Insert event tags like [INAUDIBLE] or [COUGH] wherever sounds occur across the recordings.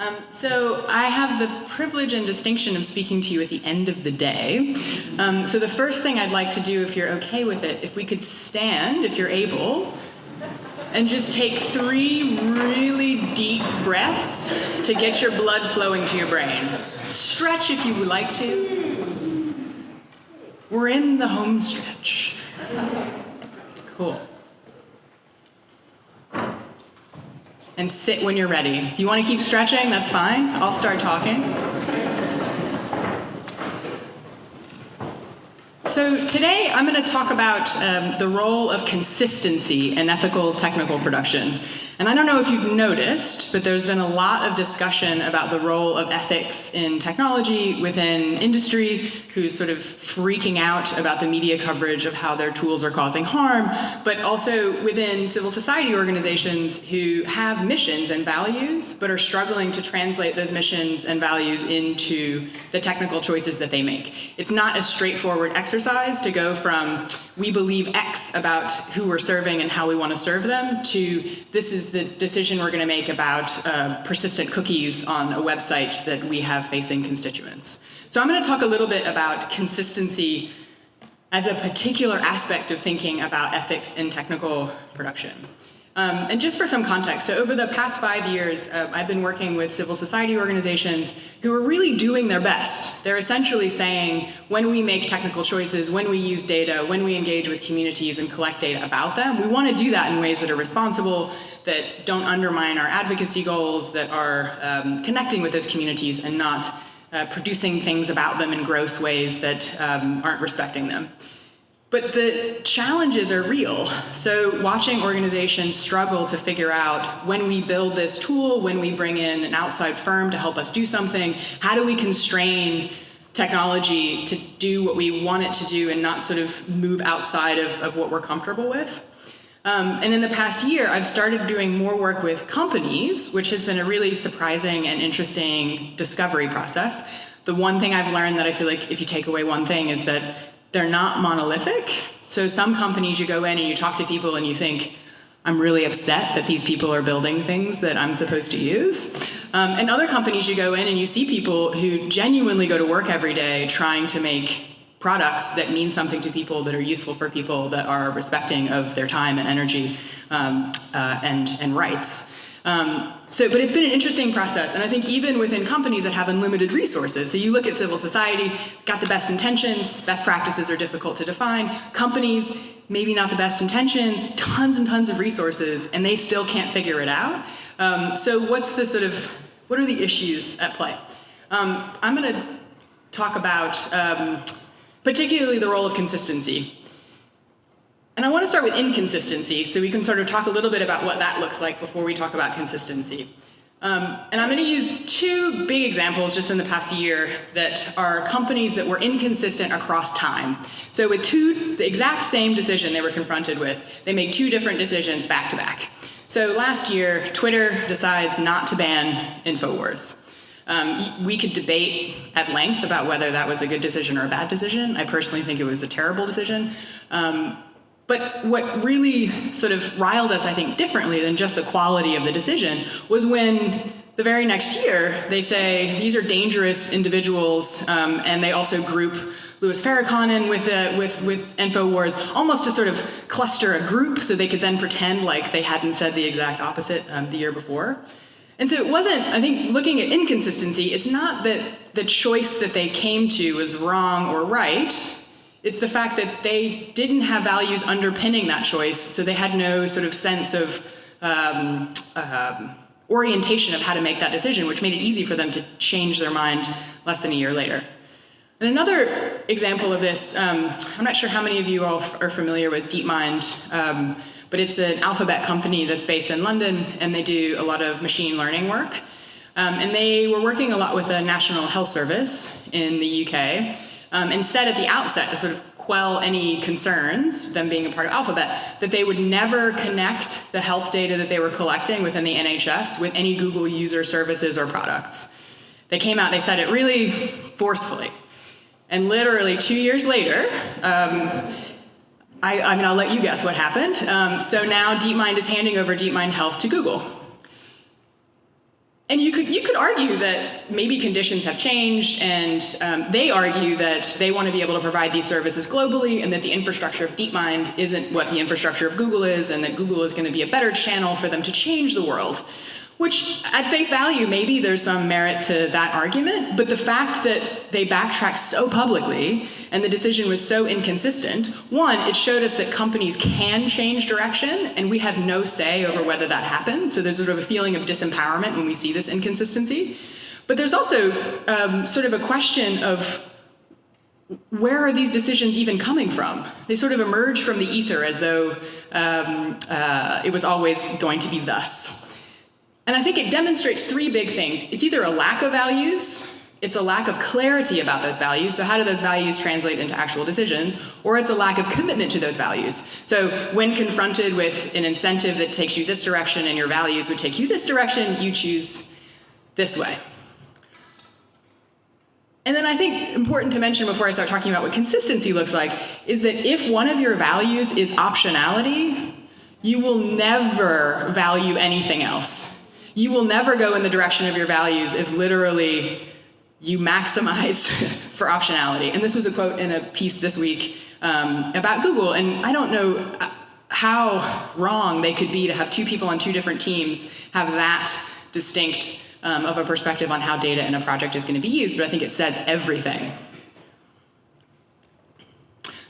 Um, so I have the privilege and distinction of speaking to you at the end of the day. Um, so the first thing I'd like to do, if you're okay with it, if we could stand, if you're able, and just take three really deep breaths to get your blood flowing to your brain. Stretch if you would like to. We're in the home stretch. Cool. And sit when you're ready. If you want to keep stretching, that's fine. I'll start talking. So today I'm going to talk about um, the role of consistency in ethical technical production. And I don't know if you've noticed, but there's been a lot of discussion about the role of ethics in technology within industry, who's sort of freaking out about the media coverage of how their tools are causing harm, but also within civil society organizations who have missions and values, but are struggling to translate those missions and values into the technical choices that they make. It's not a straightforward exercise to go from, we believe X about who we're serving and how we want to serve them, to this is the decision we're going to make about uh, persistent cookies on a website that we have facing constituents. So I'm going to talk a little bit about consistency as a particular aspect of thinking about ethics in technical production. Um, and just for some context, so over the past five years, uh, I've been working with civil society organizations who are really doing their best. They're essentially saying, when we make technical choices, when we use data, when we engage with communities and collect data about them, we want to do that in ways that are responsible, that don't undermine our advocacy goals, that are um, connecting with those communities and not uh, producing things about them in gross ways that um, aren't respecting them. But the challenges are real. So watching organizations struggle to figure out when we build this tool, when we bring in an outside firm to help us do something, how do we constrain technology to do what we want it to do and not sort of move outside of, of what we're comfortable with? Um, and in the past year, I've started doing more work with companies, which has been a really surprising and interesting discovery process. The one thing I've learned that I feel like if you take away one thing is that they're not monolithic. So some companies you go in and you talk to people and you think, I'm really upset that these people are building things that I'm supposed to use. Um, and other companies you go in and you see people who genuinely go to work every day trying to make products that mean something to people, that are useful for people, that are respecting of their time and energy um, uh, and, and rights. Um, so, but it's been an interesting process, and I think even within companies that have unlimited resources, so you look at civil society, got the best intentions, best practices are difficult to define, companies, maybe not the best intentions, tons and tons of resources, and they still can't figure it out. Um, so what's the sort of, what are the issues at play? Um, I'm gonna talk about um, particularly the role of consistency. And I want to start with inconsistency, so we can sort of talk a little bit about what that looks like before we talk about consistency. Um, and I'm going to use two big examples just in the past year that are companies that were inconsistent across time. So with two, the exact same decision they were confronted with, they made two different decisions back to back. So last year, Twitter decides not to ban InfoWars. Um, we could debate at length about whether that was a good decision or a bad decision. I personally think it was a terrible decision. Um, but what really sort of riled us, I think, differently than just the quality of the decision was when the very next year they say these are dangerous individuals um, and they also group Louis Farrakhan with, uh, with, with InfoWars almost to sort of cluster a group so they could then pretend like they hadn't said the exact opposite um, the year before. And so it wasn't, I think, looking at inconsistency, it's not that the choice that they came to was wrong or right, it's the fact that they didn't have values underpinning that choice, so they had no sort of sense of um, uh, orientation of how to make that decision, which made it easy for them to change their mind less than a year later. And another example of this, um, I'm not sure how many of you all are familiar with DeepMind, um, but it's an alphabet company that's based in London, and they do a lot of machine learning work. Um, and they were working a lot with the National Health Service in the UK, um, and said at the outset to sort of quell any concerns, them being a part of Alphabet, that they would never connect the health data that they were collecting within the NHS with any Google user services or products. They came out, they said it really forcefully. And literally two years later, um, I, I, mean, I'll let you guess what happened. Um, so now DeepMind is handing over DeepMind Health to Google. And you could you could argue that maybe conditions have changed, and um, they argue that they want to be able to provide these services globally, and that the infrastructure of DeepMind isn't what the infrastructure of Google is, and that Google is going to be a better channel for them to change the world. Which, at face value, maybe there's some merit to that argument, but the fact that they backtracked so publicly and the decision was so inconsistent, one, it showed us that companies can change direction and we have no say over whether that happens. So there's sort of a feeling of disempowerment when we see this inconsistency. But there's also um, sort of a question of where are these decisions even coming from? They sort of emerge from the ether as though um, uh, it was always going to be thus. And I think it demonstrates three big things. It's either a lack of values, it's a lack of clarity about those values, so how do those values translate into actual decisions, or it's a lack of commitment to those values. So when confronted with an incentive that takes you this direction and your values would take you this direction, you choose this way. And then I think important to mention before I start talking about what consistency looks like is that if one of your values is optionality, you will never value anything else. You will never go in the direction of your values if literally you maximize [LAUGHS] for optionality. And this was a quote in a piece this week um, about Google. And I don't know uh, how wrong they could be to have two people on two different teams have that distinct um, of a perspective on how data in a project is going to be used, but I think it says everything.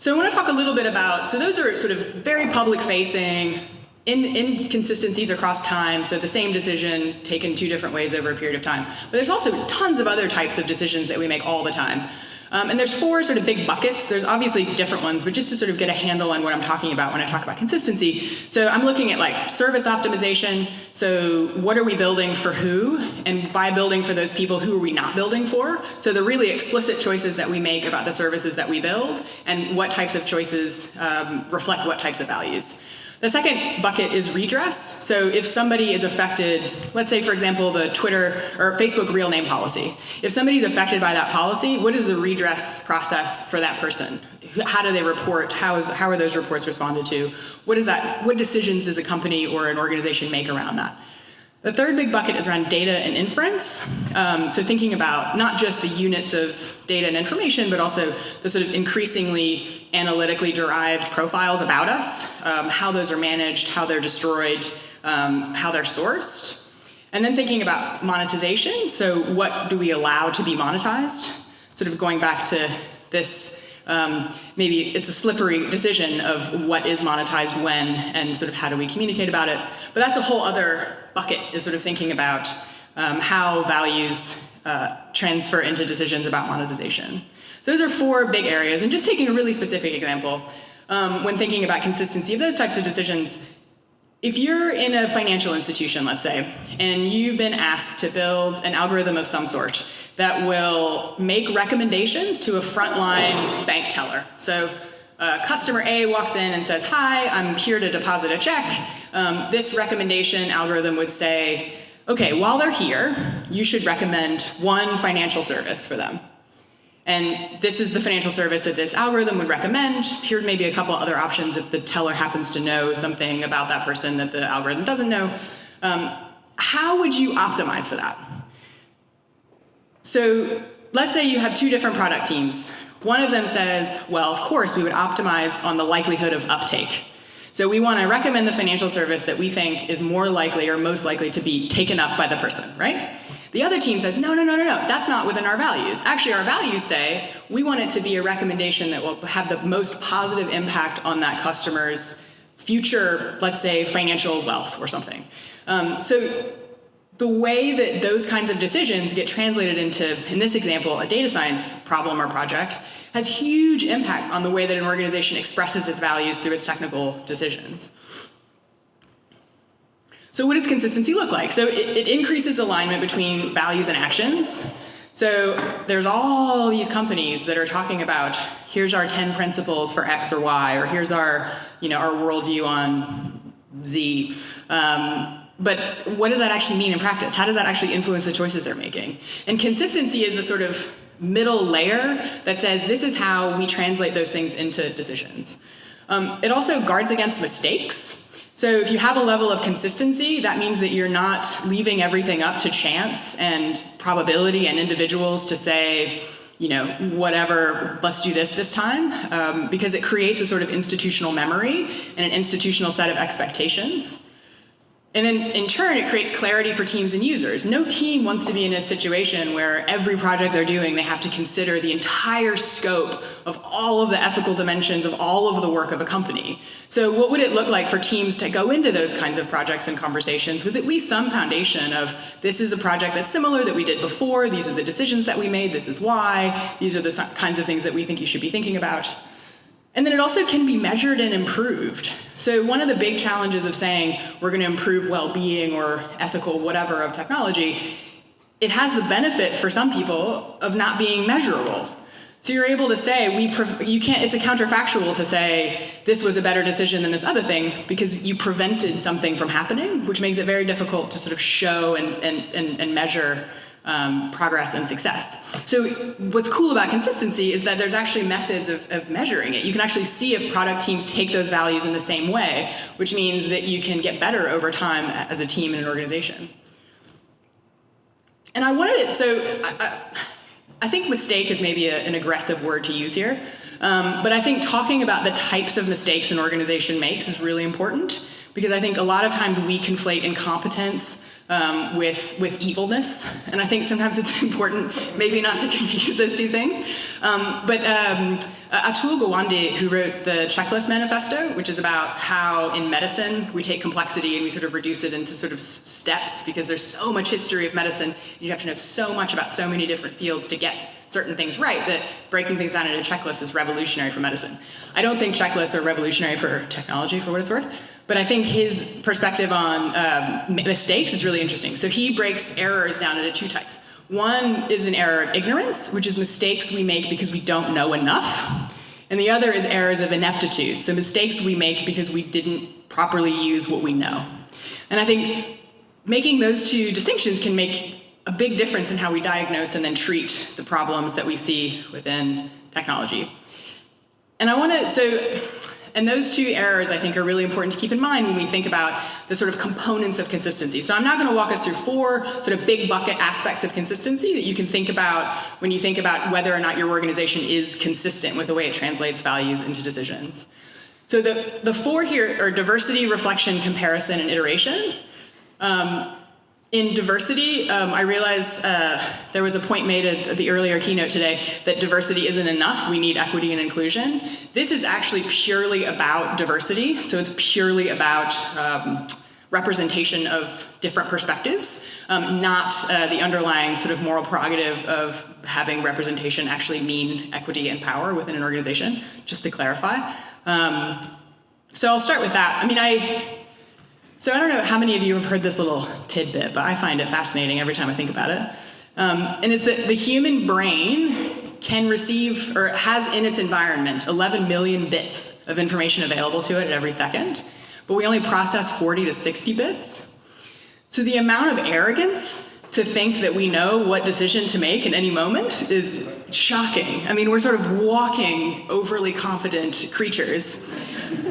So I want to talk a little bit about, so those are sort of very public facing, in, inconsistencies across time, so the same decision taken two different ways over a period of time. But there's also tons of other types of decisions that we make all the time. Um, and there's four sort of big buckets. There's obviously different ones, but just to sort of get a handle on what I'm talking about when I talk about consistency. So I'm looking at like service optimization. So what are we building for who? And by building for those people, who are we not building for? So the really explicit choices that we make about the services that we build and what types of choices um, reflect what types of values. The second bucket is redress. So if somebody is affected, let's say for example the Twitter or Facebook real name policy. If somebody's affected by that policy, what is the redress process for that person? How do they report? How, is, how are those reports responded to? What is that? What decisions does a company or an organization make around that? The third big bucket is around data and inference. Um, so thinking about not just the units of data and information, but also the sort of increasingly analytically derived profiles about us, um, how those are managed, how they're destroyed, um, how they're sourced. And then thinking about monetization. So what do we allow to be monetized? Sort of going back to this um, maybe it's a slippery decision of what is monetized when and sort of how do we communicate about it. But that's a whole other bucket is sort of thinking about um, how values uh, transfer into decisions about monetization. Those are four big areas. And just taking a really specific example, um, when thinking about consistency of those types of decisions, if you're in a financial institution, let's say, and you've been asked to build an algorithm of some sort that will make recommendations to a frontline bank teller. So uh, customer A walks in and says, hi, I'm here to deposit a check. Um, this recommendation algorithm would say, okay, while they're here, you should recommend one financial service for them. And this is the financial service that this algorithm would recommend. Here may be a couple other options if the teller happens to know something about that person that the algorithm doesn't know. Um, how would you optimize for that? So let's say you have two different product teams. One of them says, well, of course, we would optimize on the likelihood of uptake. So we want to recommend the financial service that we think is more likely or most likely to be taken up by the person, right? The other team says, no, no, no, no, no, that's not within our values. Actually, our values say we want it to be a recommendation that will have the most positive impact on that customer's future, let's say, financial wealth or something. Um, so the way that those kinds of decisions get translated into, in this example, a data science problem or project has huge impacts on the way that an organization expresses its values through its technical decisions. So what does consistency look like? So it, it, increases alignment between values and actions. So there's all these companies that are talking about, here's our 10 principles for X or Y, or here's our, you know, our worldview on Z. Um, but what does that actually mean in practice? How does that actually influence the choices they're making? And consistency is the sort of middle layer that says this is how we translate those things into decisions. Um, it also guards against mistakes. So if you have a level of consistency, that means that you're not leaving everything up to chance and probability and individuals to say, you know, whatever, let's do this this time, um, because it creates a sort of institutional memory and an institutional set of expectations. And then in turn, it creates clarity for teams and users. No team wants to be in a situation where every project they're doing, they have to consider the entire scope of all of the ethical dimensions of all of the work of a company. So what would it look like for teams to go into those kinds of projects and conversations with at least some foundation of this is a project that's similar that we did before, these are the decisions that we made, this is why, these are the kinds of things that we think you should be thinking about. And then it also can be measured and improved. So one of the big challenges of saying we're going to improve well-being or ethical whatever of technology, it has the benefit for some people of not being measurable. So you're able to say, we you can't, it's a counterfactual to say this was a better decision than this other thing because you prevented something from happening, which makes it very difficult to sort of show and, and, and, and measure um, progress and success. So what's cool about consistency is that there's actually methods of, of, measuring it. You can actually see if product teams take those values in the same way, which means that you can get better over time as a team in an organization. And I wanted it, so I, I, I think mistake is maybe a, an aggressive word to use here, um, but I think talking about the types of mistakes an organization makes is really important because I think a lot of times we conflate incompetence um, with, with evilness. And I think sometimes it's [LAUGHS] important maybe not to confuse those two things. Um, but um, Atul Gawande, who wrote the Checklist Manifesto, which is about how in medicine we take complexity and we sort of reduce it into sort of steps because there's so much history of medicine. You have to know so much about so many different fields to get certain things right that breaking things down into checklists is revolutionary for medicine. I don't think checklists are revolutionary for technology for what it's worth. But I think his perspective on um, mistakes is really interesting. So he breaks errors down into two types. One is an error of ignorance, which is mistakes we make because we don't know enough. And the other is errors of ineptitude, so mistakes we make because we didn't properly use what we know. And I think making those two distinctions can make a big difference in how we diagnose and then treat the problems that we see within technology. And I want to, so and those two errors, I think, are really important to keep in mind when we think about the sort of components of consistency. So I'm now going to walk us through four sort of big bucket aspects of consistency that you can think about when you think about whether or not your organization is consistent with the way it translates values into decisions. So the, the four here are diversity, reflection, comparison, and iteration. Um, in diversity, um, I realize uh, there was a point made at the earlier keynote today that diversity isn't enough, we need equity and inclusion. This is actually purely about diversity, so it's purely about um, representation of different perspectives, um, not uh, the underlying sort of moral prerogative of having representation actually mean equity and power within an organization, just to clarify. Um, so I'll start with that. I mean, I, so I don't know how many of you have heard this little tidbit, but I find it fascinating every time I think about it. Um, and it's that the human brain can receive, or has in its environment, 11 million bits of information available to it at every second, but we only process 40 to 60 bits. So the amount of arrogance to think that we know what decision to make in any moment is shocking. I mean, we're sort of walking overly confident creatures.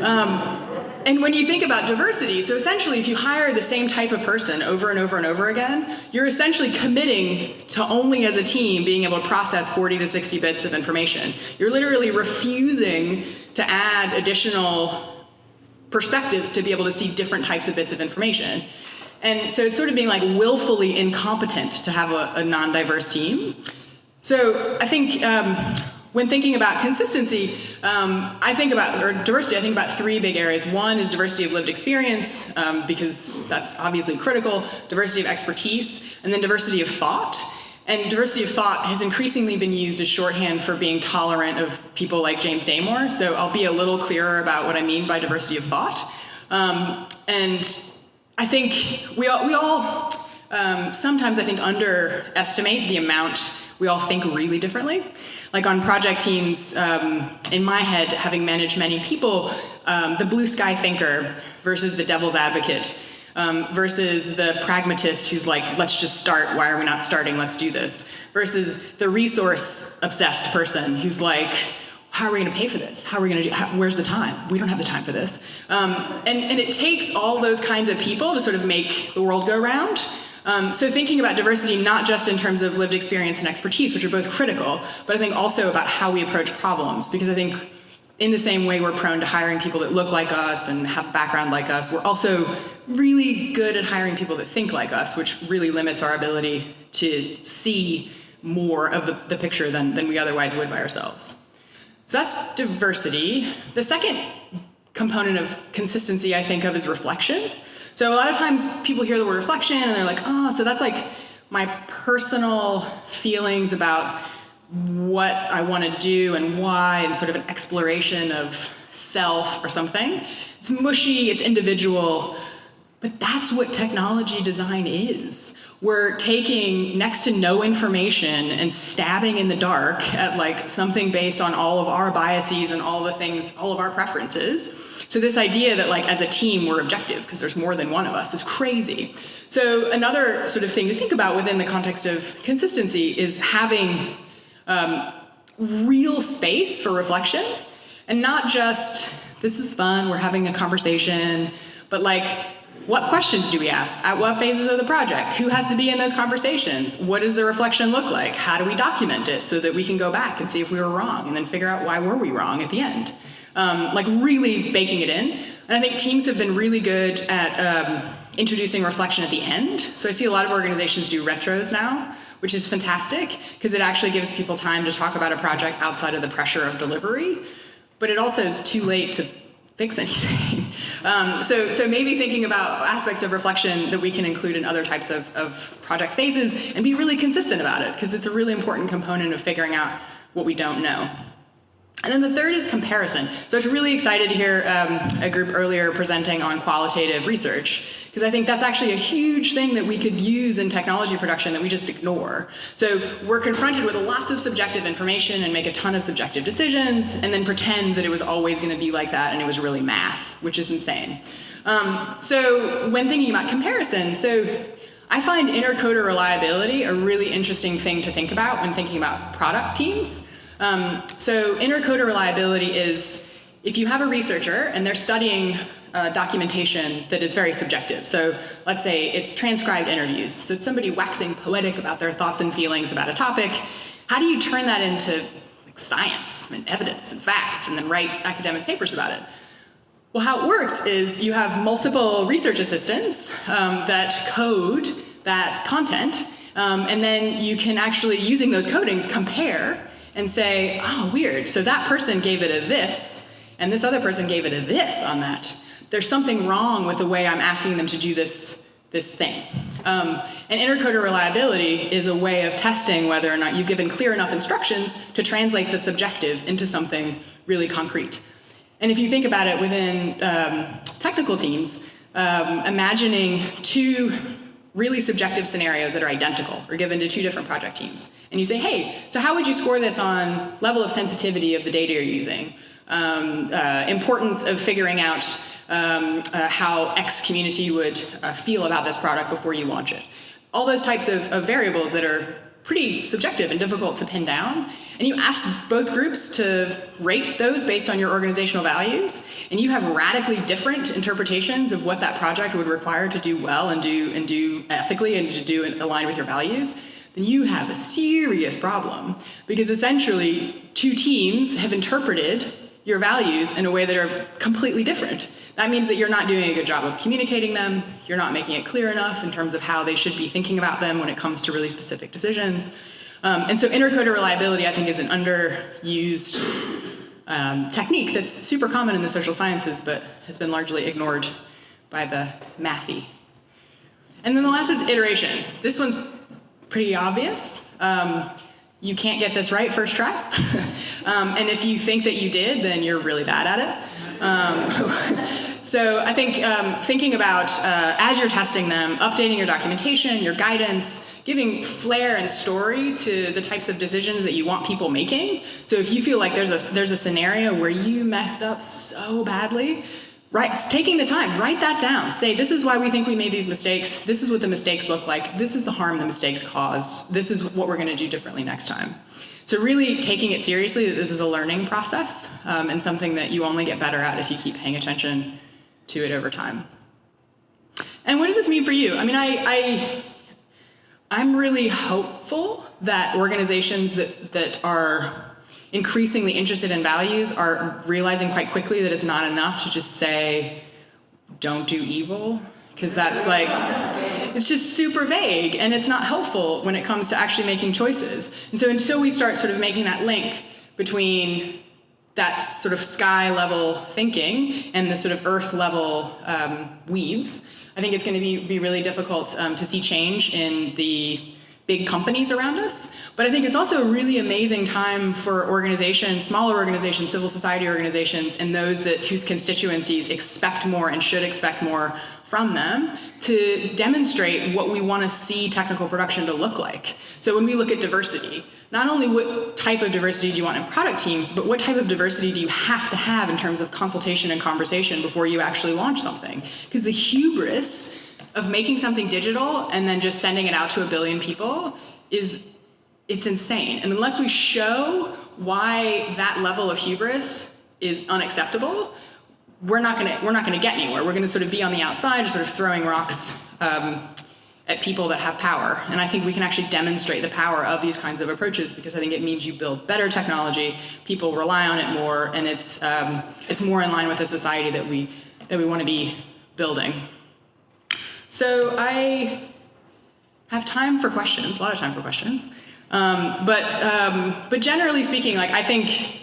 Um, and when you think about diversity, so essentially if you hire the same type of person over and over and over again, you're essentially committing to only as a team being able to process 40 to 60 bits of information. You're literally refusing to add additional perspectives to be able to see different types of bits of information. And so it's sort of being like willfully incompetent to have a, a non-diverse team. So I think um, when thinking about consistency, um, I think about, or diversity, I think about three big areas. One is diversity of lived experience, um, because that's obviously critical, diversity of expertise, and then diversity of thought. And diversity of thought has increasingly been used as shorthand for being tolerant of people like James Damore, so I'll be a little clearer about what I mean by diversity of thought. Um, and I think we all, we all um, sometimes I think underestimate the amount we all think really differently. Like on project teams, um, in my head, having managed many people, um, the blue sky thinker versus the devil's advocate um, versus the pragmatist who's like, let's just start, why are we not starting, let's do this, versus the resource obsessed person who's like, how are we going to pay for this? How are we going to do? How, where's the time? We don't have the time for this. Um, and and it takes all those kinds of people to sort of make the world go round. Um, so thinking about diversity not just in terms of lived experience and expertise, which are both critical, but I think also about how we approach problems, because I think in the same way we're prone to hiring people that look like us and have background like us, we're also really good at hiring people that think like us, which really limits our ability to see more of the, the picture than, than we otherwise would by ourselves. So that's diversity. The second component of consistency I think of is reflection. So a lot of times people hear the word reflection and they're like, oh, so that's like my personal feelings about what I want to do and why and sort of an exploration of self or something. It's mushy, it's individual, but that's what technology design is. We're taking next to no information and stabbing in the dark at like something based on all of our biases and all the things, all of our preferences. So this idea that like as a team we're objective because there's more than one of us is crazy. So another sort of thing to think about within the context of consistency is having um, real space for reflection and not just this is fun, we're having a conversation, but like what questions do we ask? At what phases of the project? Who has to be in those conversations? What does the reflection look like? How do we document it so that we can go back and see if we were wrong and then figure out why were we wrong at the end? Um, like really baking it in. And I think teams have been really good at um, introducing reflection at the end. So I see a lot of organizations do retros now, which is fantastic because it actually gives people time to talk about a project outside of the pressure of delivery. But it also is too late to fix [LAUGHS] anything. Um, so, so maybe thinking about aspects of reflection that we can include in other types of, of project phases and be really consistent about it because it's a really important component of figuring out what we don't know. And then the third is comparison. So I was really excited to hear um, a group earlier presenting on qualitative research, because I think that's actually a huge thing that we could use in technology production that we just ignore. So we're confronted with lots of subjective information and make a ton of subjective decisions, and then pretend that it was always going to be like that and it was really math, which is insane. Um, so when thinking about comparison, so I find intercoder reliability a really interesting thing to think about when thinking about product teams. Um, so intercoder reliability is if you have a researcher and they're studying uh, documentation that is very subjective. So let's say it's transcribed interviews. So it's somebody waxing poetic about their thoughts and feelings about a topic. How do you turn that into like, science and evidence and facts and then write academic papers about it? Well, how it works is you have multiple research assistants um, that code that content, um, and then you can actually, using those codings, compare and say, oh, weird, so that person gave it a this, and this other person gave it a this on that. There's something wrong with the way I'm asking them to do this, this thing. Um, and intercoder reliability is a way of testing whether or not you've given clear enough instructions to translate the subjective into something really concrete. And if you think about it within um, technical teams, um, imagining two really subjective scenarios that are identical or given to two different project teams. And you say, hey, so how would you score this on level of sensitivity of the data you're using? Um, uh, importance of figuring out um, uh, how X community would uh, feel about this product before you launch it. All those types of, of variables that are pretty subjective and difficult to pin down. And you ask both groups to rate those based on your organizational values, and you have radically different interpretations of what that project would require to do well and do and do ethically and to do and align with your values, then you have a serious problem. Because essentially, two teams have interpreted your values in a way that are completely different. That means that you're not doing a good job of communicating them, you're not making it clear enough in terms of how they should be thinking about them when it comes to really specific decisions. Um, and so intercoder reliability, I think, is an underused um, technique that's super common in the social sciences, but has been largely ignored by the mathy. And then the last is iteration. This one's pretty obvious. Um, you can't get this right first try. [LAUGHS] um, and if you think that you did, then you're really bad at it. Um, [LAUGHS] so I think um, thinking about, uh, as you're testing them, updating your documentation, your guidance, giving flair and story to the types of decisions that you want people making. So if you feel like there's a, there's a scenario where you messed up so badly, Right, taking the time, write that down. Say, this is why we think we made these mistakes. This is what the mistakes look like. This is the harm the mistakes caused. This is what we're going to do differently next time. So really taking it seriously that this is a learning process um, and something that you only get better at if you keep paying attention to it over time. And what does this mean for you? I mean, I, I I'm really hopeful that organizations that, that are increasingly interested in values are realizing quite quickly that it's not enough to just say, don't do evil, because that's like, it's just super vague and it's not helpful when it comes to actually making choices. And so until we start sort of making that link between that sort of sky level thinking and the sort of earth level um, weeds, I think it's going to be, be really difficult um, to see change in the big companies around us. But I think it's also a really amazing time for organizations, smaller organizations, civil society organizations, and those that whose constituencies expect more and should expect more from them to demonstrate what we want to see technical production to look like. So when we look at diversity, not only what type of diversity do you want in product teams, but what type of diversity do you have to have in terms of consultation and conversation before you actually launch something? Because the hubris of making something digital and then just sending it out to a billion people is, it's insane. And unless we show why that level of hubris is unacceptable, we're not gonna, we're not gonna get anywhere. We're gonna sort of be on the outside, sort of throwing rocks um, at people that have power. And I think we can actually demonstrate the power of these kinds of approaches because I think it means you build better technology, people rely on it more, and it's, um, it's more in line with the society that we, that we want to be building. So I have time for questions, a lot of time for questions. Um, but, um, but generally speaking, like I think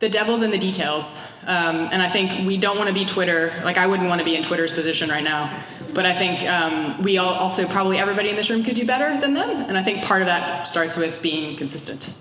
the devil's in the details. Um, and I think we don't want to be Twitter. Like I wouldn't want to be in Twitter's position right now. But I think um, we all also, probably everybody in this room could do better than them. And I think part of that starts with being consistent.